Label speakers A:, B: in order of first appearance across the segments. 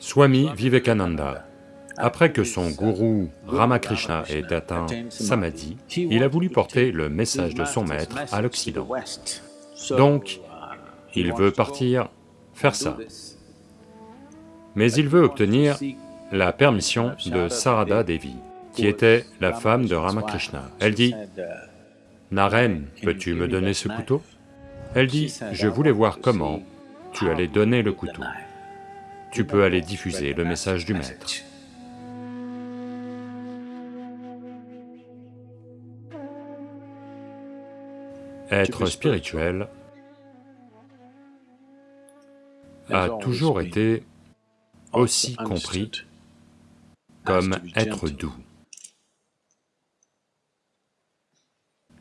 A: Swami Vivekananda, après que son gourou Ramakrishna ait atteint Samadhi, il a voulu porter le message de son maître à l'Occident. Donc, il veut partir faire ça. Mais il veut obtenir la permission de Sarada Devi, qui était la femme de Ramakrishna. Elle dit, « Naren, peux-tu me donner ce couteau ?» Elle dit, « Je voulais voir comment tu allais donner le couteau. Tu peux aller diffuser le message du maître. » Être spirituel a toujours été aussi compris comme être doux.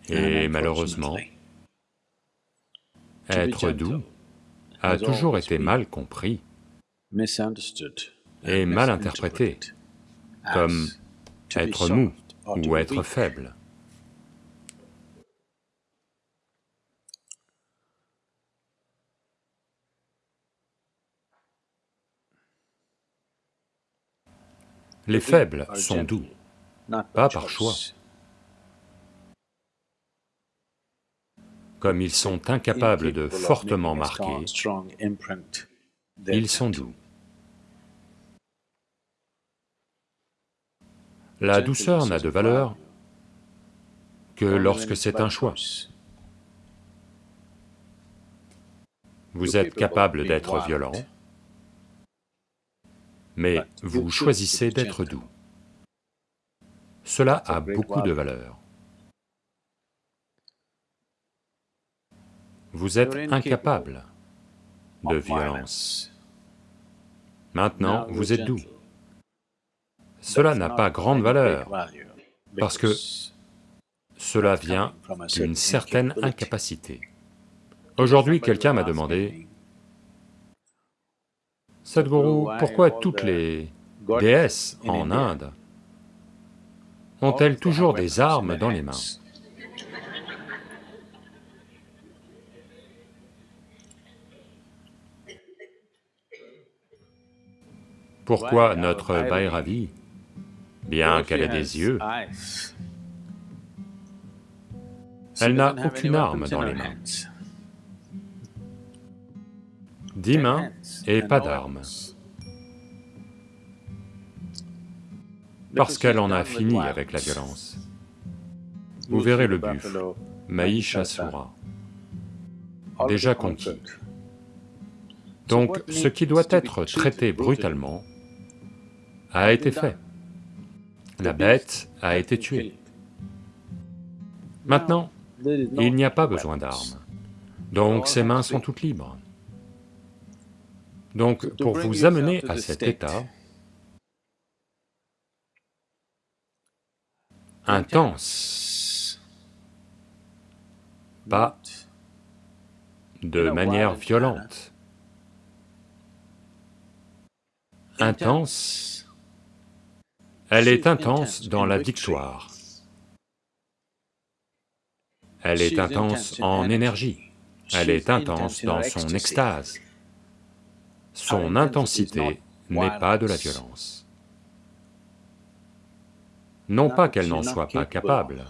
A: Et malheureusement, être doux a toujours été mal compris et mal interprété comme être mou ou être faible. Les faibles sont doux, pas par choix. Comme ils sont incapables de fortement marquer, ils sont doux. La douceur n'a de valeur que lorsque c'est un choix. Vous êtes capable d'être violent, mais vous choisissez d'être doux. Cela a beaucoup de valeur. Vous êtes incapable de violence. Maintenant, vous êtes doux. Cela n'a pas grande valeur, parce que cela vient d'une certaine incapacité. Aujourd'hui, quelqu'un m'a demandé, Sadhguru, pourquoi toutes les déesses en Inde ont-elles toujours des armes dans les mains? Pourquoi notre Bhairavi, bien qu'elle ait des yeux, elle n'a aucune arme dans les mains. Dix mains et pas d'armes. Parce qu'elle en a fini avec la violence. Vous verrez le buffle, Mahishasura, déjà conquis. Donc ce qui doit être traité brutalement a été fait. La bête a été tuée. Maintenant, il n'y a pas besoin d'armes, donc ses mains sont toutes libres. Donc, pour vous amener à cet état intense, pas de manière violente, intense, elle est intense dans la victoire, elle est intense en énergie, elle est intense dans son extase, son intensité n'est pas de la violence. Non pas qu'elle n'en soit pas capable,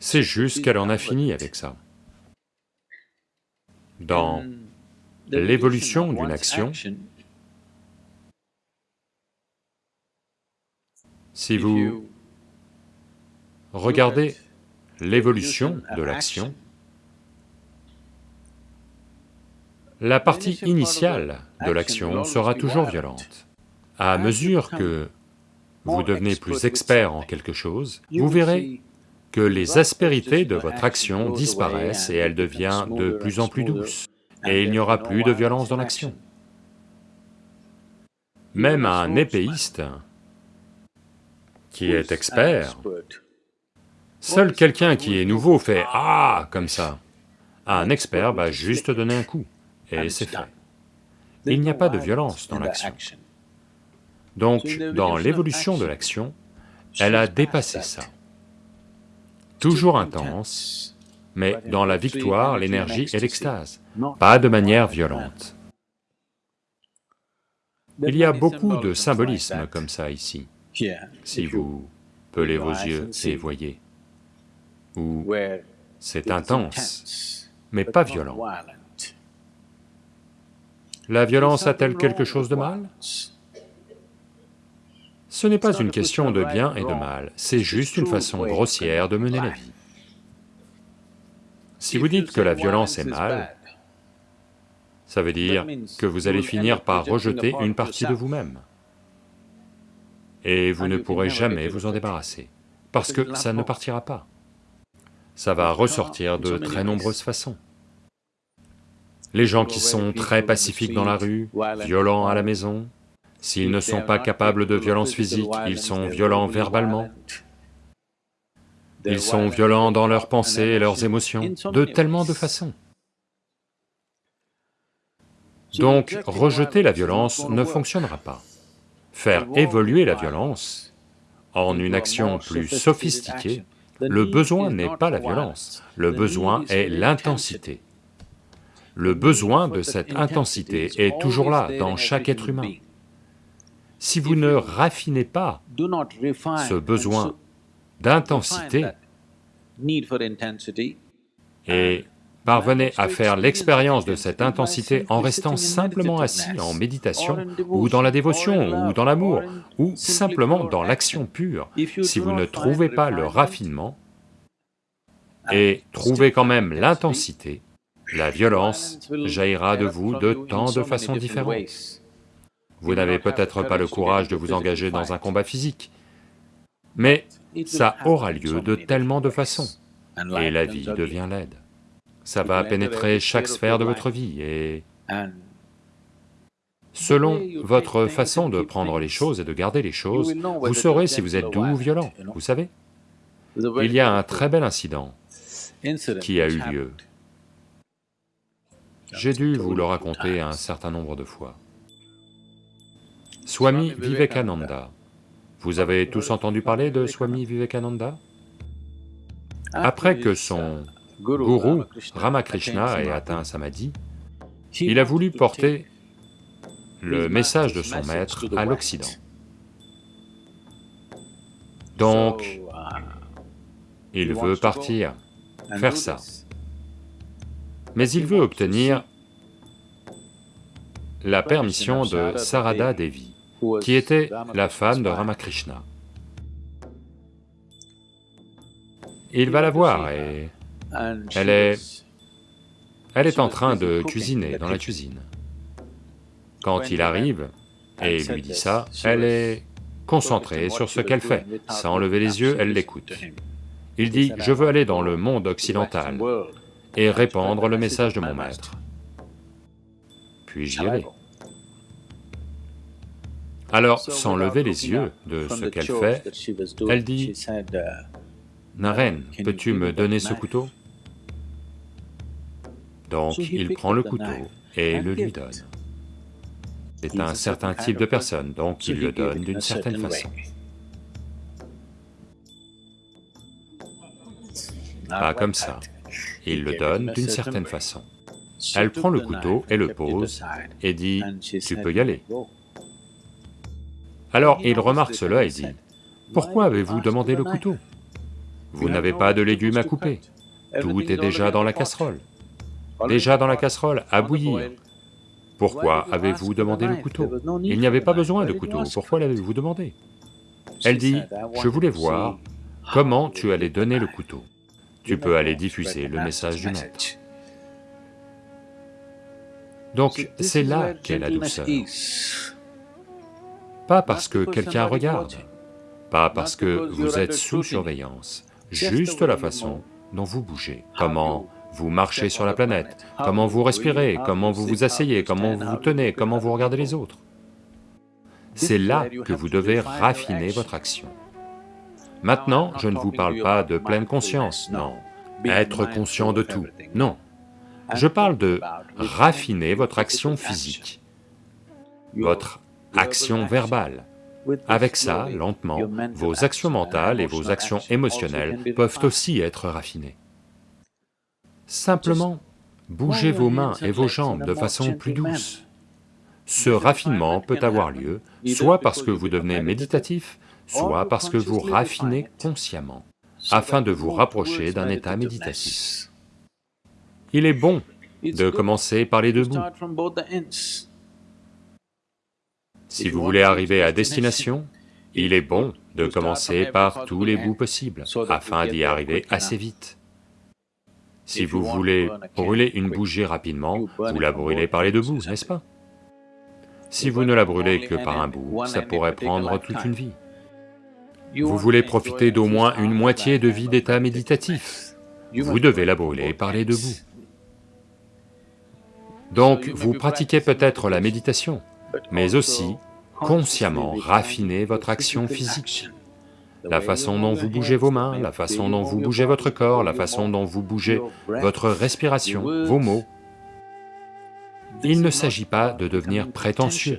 A: c'est juste qu'elle en a fini avec ça. Dans l'évolution d'une action, si vous regardez l'évolution de l'action, La partie initiale de l'action sera toujours violente. À mesure que vous devenez plus expert en quelque chose, vous verrez que les aspérités de votre action disparaissent et elle devient de plus en plus douce, et il n'y aura plus de violence dans l'action. Même un épéiste qui est expert, seul quelqu'un qui est nouveau fait « Ah !» comme ça. Un expert va juste donner un coup et c'est fait. Il n'y a pas de violence dans l'action. Donc, dans l'évolution de l'action, elle a dépassé ça. Toujours intense, mais dans la victoire, l'énergie et l'extase, pas de manière violente. Il y a beaucoup de symbolisme comme ça ici. Si vous pelez vos yeux et voyez, où c'est intense, mais pas violent. La violence a-t-elle quelque chose de mal? Ce n'est pas une question de bien et de mal, c'est juste une façon grossière de mener la vie. Si vous dites que la violence est mal, ça veut dire que vous allez finir par rejeter une partie de vous-même. Et vous ne pourrez jamais vous en débarrasser, parce que ça ne partira pas. Ça va ressortir de très nombreuses façons. Les gens qui sont très pacifiques dans la rue, violents à la maison, s'ils ne sont pas capables de violence physique, ils sont violents verbalement. Ils sont violents dans leurs pensées et leurs émotions, de tellement de façons. Donc, rejeter la violence ne fonctionnera pas. Faire évoluer la violence en une action plus sophistiquée, le besoin n'est pas la violence, le besoin est l'intensité. Le besoin de cette intensité est toujours là dans chaque être humain. Si vous ne raffinez pas ce besoin d'intensité et parvenez à faire l'expérience de cette intensité en restant simplement assis en méditation, ou dans la dévotion, ou dans l'amour, ou simplement dans l'action pure, si vous ne trouvez pas le raffinement, et trouvez quand même l'intensité, la violence jaillira de vous de tant de façons différentes. Vous n'avez peut-être pas le courage de vous engager dans un combat physique, mais ça aura lieu de tellement de façons, et la vie devient laide. Ça va pénétrer chaque sphère de votre vie et... Selon votre façon de prendre les choses et de garder les choses, vous saurez si vous êtes doux ou violent, vous savez Il y a un très bel incident qui a eu lieu. J'ai dû vous le raconter un certain nombre de fois. Swami Vivekananda. Vous avez tous entendu parler de Swami Vivekananda? Après que son gourou Ramakrishna ait atteint Samadhi, il a voulu porter le message de son maître à l'Occident. Donc, il veut partir, faire ça. Mais il veut obtenir la permission de Sarada Devi, qui était la femme de Ramakrishna. Il va la voir et elle est... elle est en train de cuisiner dans la cuisine. Quand il arrive et lui dit ça, elle est concentrée sur ce qu'elle fait, sans lever les yeux, elle l'écoute. Il dit, je veux aller dans le monde occidental et répandre le message de mon maître. Puis j'y vais. Alors, sans lever les yeux de ce qu'elle fait, elle dit, « Naren, peux-tu me donner ce couteau ?» Donc il prend le couteau et le lui donne. C'est un certain type de personne, donc il le donne d'une certaine façon. Pas comme ça, il le donne d'une certaine façon. Elle prend le couteau et le pose et dit, « Tu peux y aller. » Alors il remarque cela et dit, « Pourquoi avez-vous demandé le couteau? Vous n'avez pas de légumes à couper, tout est déjà dans la casserole. Déjà dans la casserole, à bouillir. Pourquoi avez-vous demandé le couteau Il n'y avait pas besoin de couteau, pourquoi l'avez-vous demandé Elle dit, je voulais voir comment tu allais donner le couteau. Tu peux aller diffuser le message du maître. Donc c'est là qu'est la douceur. Pas parce que quelqu'un regarde, pas parce que vous êtes sous surveillance, juste la façon dont vous bougez, comment vous marchez sur la planète, comment vous respirez, comment vous vous asseyez, comment vous vous tenez, comment vous regardez les autres? C'est là que vous devez raffiner votre action. Maintenant, je ne vous parle pas de pleine conscience, non, être conscient de tout, non. Je parle de raffiner votre action physique, votre action verbale. Avec ça, lentement, vos actions mentales et vos actions émotionnelles peuvent aussi être raffinées. Simplement, bougez vos mains et vos jambes de façon plus douce. ce raffinement peut avoir lieu soit parce que vous devenez méditatif, soit parce que vous raffinez consciemment, afin de vous rapprocher d'un état méditatif. Il est bon de commencer par les deux bouts. Si vous voulez arriver à destination, il est bon de commencer par tous les bouts possibles, afin d'y arriver assez vite. Si vous voulez brûler une bougie rapidement, vous la brûlez par les deux bouts, n'est-ce pas Si vous ne la brûlez que par un bout, ça pourrait prendre toute une vie. Vous voulez profiter d'au moins une moitié de vie d'état méditatif, vous devez la brûler par les deux bouts. Donc vous pratiquez peut-être la méditation, mais aussi consciemment raffiner votre action physique. La façon dont vous bougez vos mains, la façon dont vous bougez votre corps, la façon dont vous bougez votre respiration, vos mots. Il ne s'agit pas de devenir prétentieux,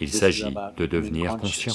A: il s'agit de devenir conscient.